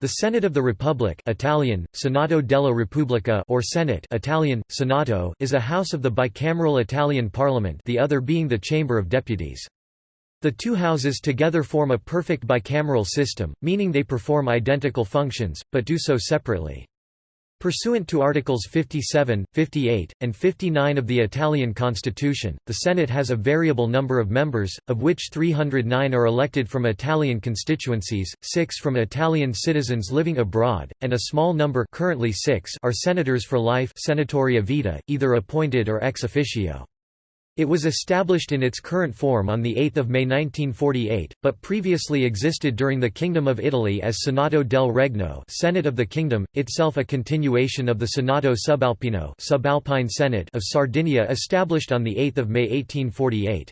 The Senate of the Republic Italian, Senato della Repubblica or Senate Italian, Senato is a house of the bicameral Italian parliament the other being the Chamber of Deputies. The two houses together form a perfect bicameral system, meaning they perform identical functions, but do so separately. Pursuant to Articles 57, 58, and 59 of the Italian constitution, the Senate has a variable number of members, of which 309 are elected from Italian constituencies, 6 from Italian citizens living abroad, and a small number currently 6 are senators for life senatori a vita, either appointed or ex officio. It was established in its current form on 8 May 1948, but previously existed during the Kingdom of Italy as Senato del Regno Senate of the Kingdom, itself a continuation of the Senato Subalpino Subalpine Senate of Sardinia established on 8 May 1848.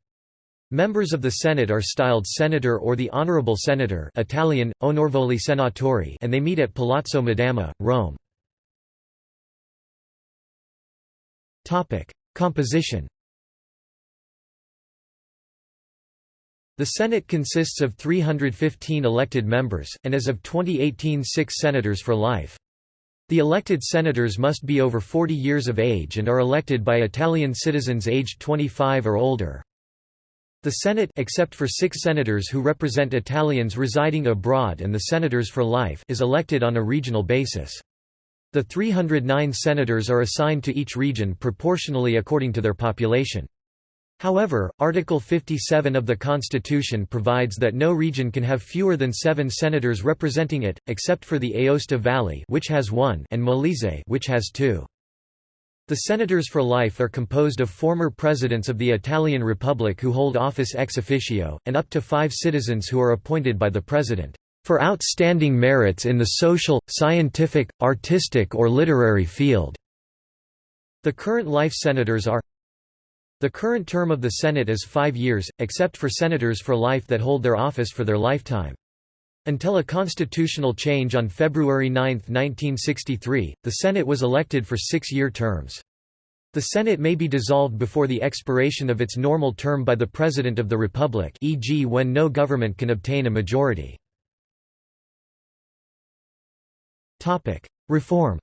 Members of the Senate are styled Senator or the Honorable Senator Italian, Onorevoli Senatori and they meet at Palazzo Madama, Rome. Composition The Senate consists of 315 elected members, and as of 2018 six senators for life. The elected senators must be over 40 years of age and are elected by Italian citizens aged 25 or older. The Senate except for six senators who represent Italians residing abroad and the senators for life is elected on a regional basis. The 309 senators are assigned to each region proportionally according to their population. However, Article 57 of the Constitution provides that no region can have fewer than seven senators representing it, except for the Aosta Valley which has one and Molise which has two. The senators for life are composed of former presidents of the Italian Republic who hold office ex officio, and up to five citizens who are appointed by the president, "...for outstanding merits in the social, scientific, artistic or literary field." The current life senators are the current term of the Senate is five years, except for senators for life that hold their office for their lifetime. Until a constitutional change on February 9, 1963, the Senate was elected for six-year terms. The Senate may be dissolved before the expiration of its normal term by the President of the Republic e.g. when no government can obtain a majority. Reform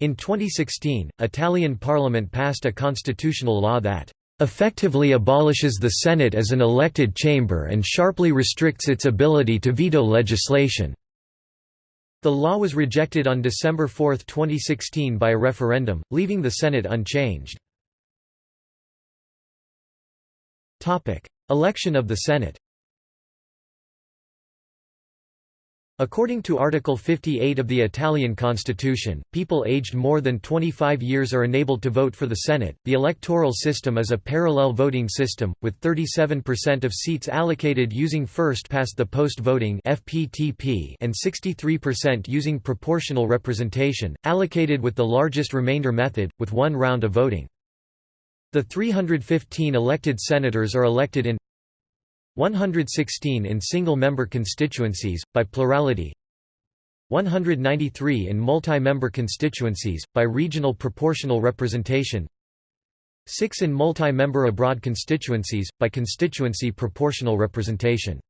In 2016, Italian parliament passed a constitutional law that effectively abolishes the Senate as an elected chamber and sharply restricts its ability to veto legislation. The law was rejected on December 4, 2016 by a referendum, leaving the Senate unchanged. Election of the Senate According to Article 58 of the Italian constitution, people aged more than 25 years are enabled to vote for the Senate. The electoral system is a parallel voting system, with 37% of seats allocated using first past the post voting (FPTP) and 63% using proportional representation, allocated with the largest remainder method, with one round of voting. The 315 elected senators are elected in 116 in single-member constituencies, by plurality 193 in multi-member constituencies, by regional proportional representation 6 in multi-member abroad constituencies, by constituency proportional representation.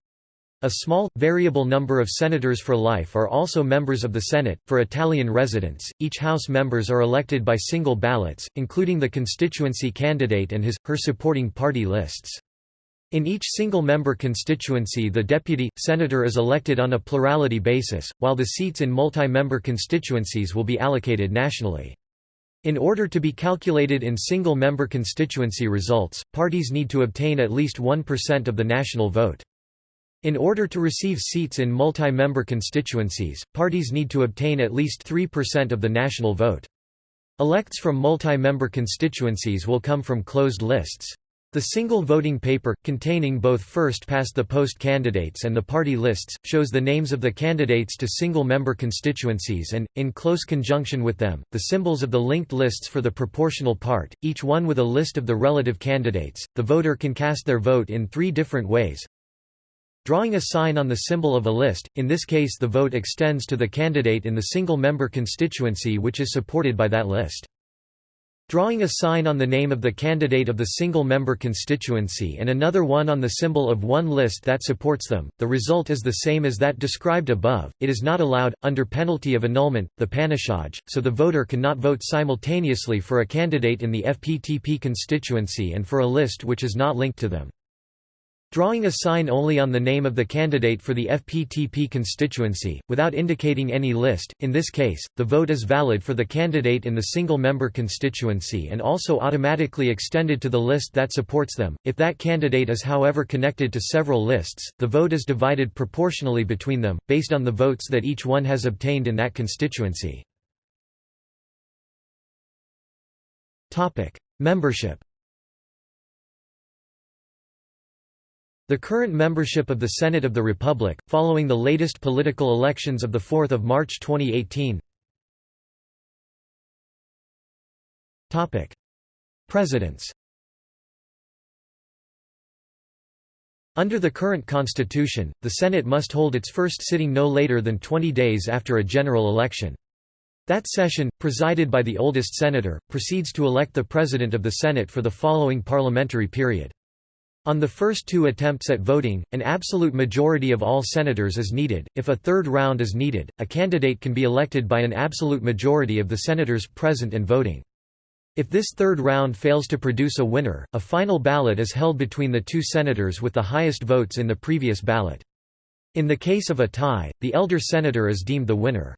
A small, variable number of senators for life are also members of the Senate. For Italian residents, each House members are elected by single ballots, including the constituency candidate and his, her supporting party lists. In each single-member constituency the deputy, senator is elected on a plurality basis, while the seats in multi-member constituencies will be allocated nationally. In order to be calculated in single-member constituency results, parties need to obtain at least 1% of the national vote. In order to receive seats in multi-member constituencies, parties need to obtain at least 3% of the national vote. Elects from multi-member constituencies will come from closed lists. The single voting paper, containing both first-past-the-post candidates and the party lists, shows the names of the candidates to single-member constituencies and, in close conjunction with them, the symbols of the linked lists for the proportional part, each one with a list of the relative candidates. The voter can cast their vote in three different ways. Drawing a sign on the symbol of a list, in this case the vote extends to the candidate in the single-member constituency which is supported by that list. Drawing a sign on the name of the candidate of the single-member constituency and another one on the symbol of one list that supports them, the result is the same as that described above. It is not allowed, under penalty of annulment, the panachage, so the voter cannot vote simultaneously for a candidate in the FPTP constituency and for a list which is not linked to them. Drawing a sign only on the name of the candidate for the FPTP constituency, without indicating any list, in this case, the vote is valid for the candidate in the single-member constituency and also automatically extended to the list that supports them. If that candidate is however connected to several lists, the vote is divided proportionally between them, based on the votes that each one has obtained in that constituency. Membership The current membership of the Senate of the Republic, following the latest political elections of 4 March 2018 Presidents Under the current constitution, the Senate must hold its first sitting no later than 20 days after a general election. That session, presided by the oldest senator, proceeds to elect the President of the Senate for the following parliamentary period. On the first two attempts at voting, an absolute majority of all senators is needed. If a third round is needed, a candidate can be elected by an absolute majority of the senators present and voting. If this third round fails to produce a winner, a final ballot is held between the two senators with the highest votes in the previous ballot. In the case of a tie, the elder senator is deemed the winner.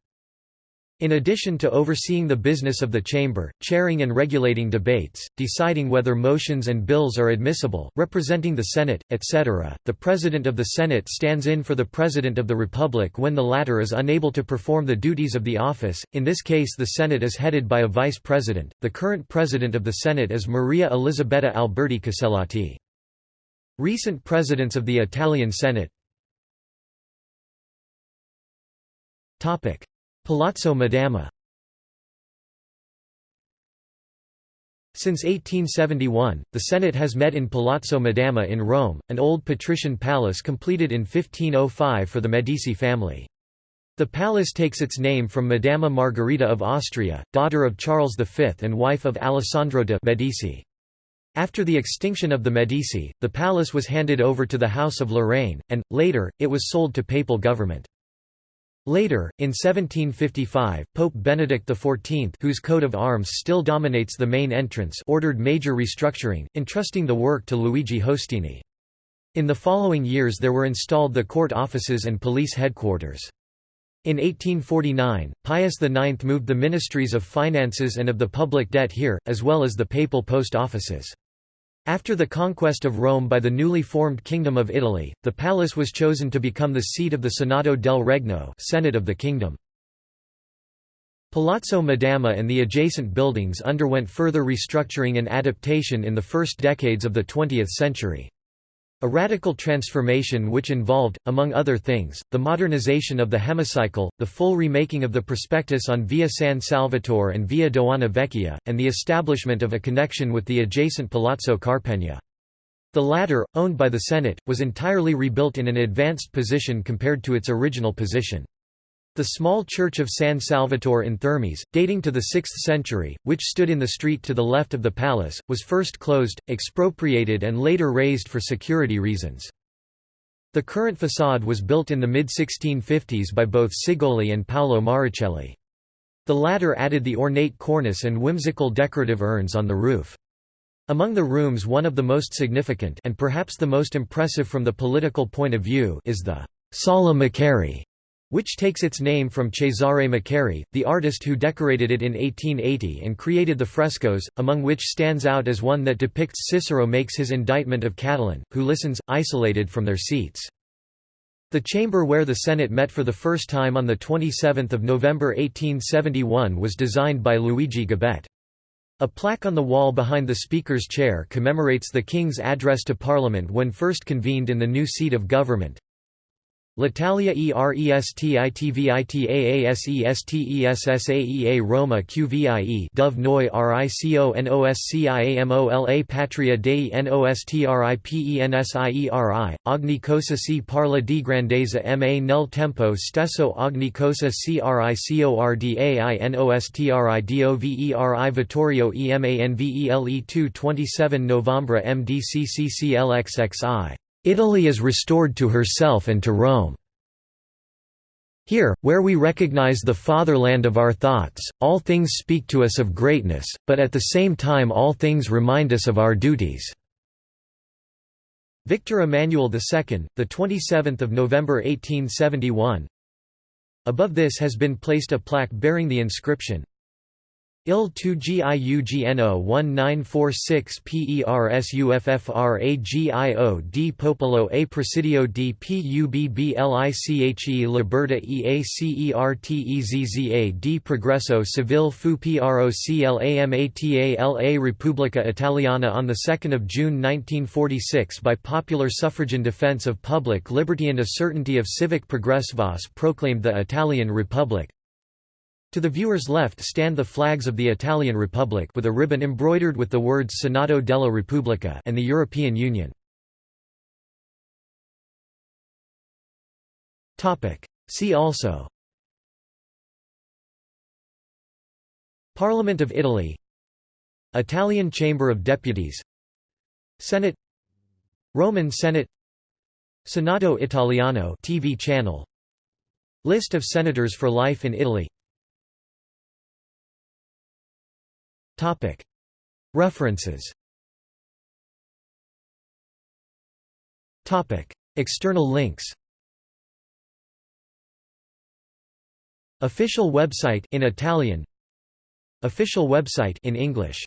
In addition to overseeing the business of the chamber, chairing and regulating debates, deciding whether motions and bills are admissible, representing the Senate, etc., the President of the Senate stands in for the President of the Republic when the latter is unable to perform the duties of the office. In this case, the Senate is headed by a vice president. The current President of the Senate is Maria Elisabetta Alberti Casellati. Recent presidents of the Italian Senate Topic Palazzo Madama Since 1871, the Senate has met in Palazzo Madama in Rome, an old patrician palace completed in 1505 for the Medici family. The palace takes its name from Madama Margherita of Austria, daughter of Charles V and wife of Alessandro de' Medici. After the extinction of the Medici, the palace was handed over to the House of Lorraine, and, later, it was sold to papal government. Later, in 1755, Pope Benedict XIV whose coat of arms still dominates the main entrance ordered major restructuring, entrusting the work to Luigi Hostini. In the following years there were installed the court offices and police headquarters. In 1849, Pius IX moved the ministries of finances and of the public debt here, as well as the papal post offices. After the conquest of Rome by the newly formed Kingdom of Italy, the palace was chosen to become the seat of the Senato del Regno Senate of the Kingdom. Palazzo Madama and the adjacent buildings underwent further restructuring and adaptation in the first decades of the 20th century. A radical transformation which involved, among other things, the modernization of the hemicycle, the full remaking of the prospectus on Via San Salvatore and Via Doana Vecchia, and the establishment of a connection with the adjacent Palazzo Carpegna. The latter, owned by the Senate, was entirely rebuilt in an advanced position compared to its original position. The small church of San Salvatore in Thermes, dating to the 6th century, which stood in the street to the left of the palace, was first closed, expropriated and later razed for security reasons. The current façade was built in the mid-1650s by both Cigoli and Paolo Marucelli. The latter added the ornate cornice and whimsical decorative urns on the roof. Among the rooms one of the most significant and perhaps the most impressive from the political point of view is the Sala Maccari, which takes its name from Cesare Maccari, the artist who decorated it in 1880 and created the frescoes, among which stands out as one that depicts Cicero makes his indictment of Catiline, who listens, isolated from their seats. The chamber where the Senate met for the first time on 27 November 1871 was designed by Luigi Gabet. A plaque on the wall behind the Speaker's chair commemorates the King's address to Parliament when first convened in the new seat of government. L'Italia ERESTITVITAASESTESSAEA Roma QVIE Dove Noi RICONOSCIAMOLA Patria Dei NOSTRIPENSIERI, ogni cosa si parla di grandezza ma nel tempo stesso ogni cosa si ricordainostridoveri Vittorio EMANVELE 2 27 November MDCCCLXXI Italy is restored to herself and to Rome. Here, where we recognize the fatherland of our thoughts, all things speak to us of greatness, but at the same time all things remind us of our duties." Victor Emmanuel II, the 27th of November 1871. Above this has been placed a plaque bearing the inscription, IL 2 GIUGNO 1946 PERSUFFRAGIO D Popolo A Presidio D PUBBLICHE Liberta EACERTEZZA D Progresso Civil fu PROCLAMATA LA Repubblica Italiana on 2 June 1946 by popular suffragan defense of public liberty and a certainty of civic progress Voss proclaimed the Italian Republic. To the viewer's left stand the flags of the Italian Republic with a ribbon embroidered with the words Senato della Repubblica and the European Union. See also. Parliament of Italy. Italian Chamber of Deputies. Senate. Roman Senate. Senato Italiano TV channel. List of senators for life in Italy References. External links. Official website in Italian. Official website in English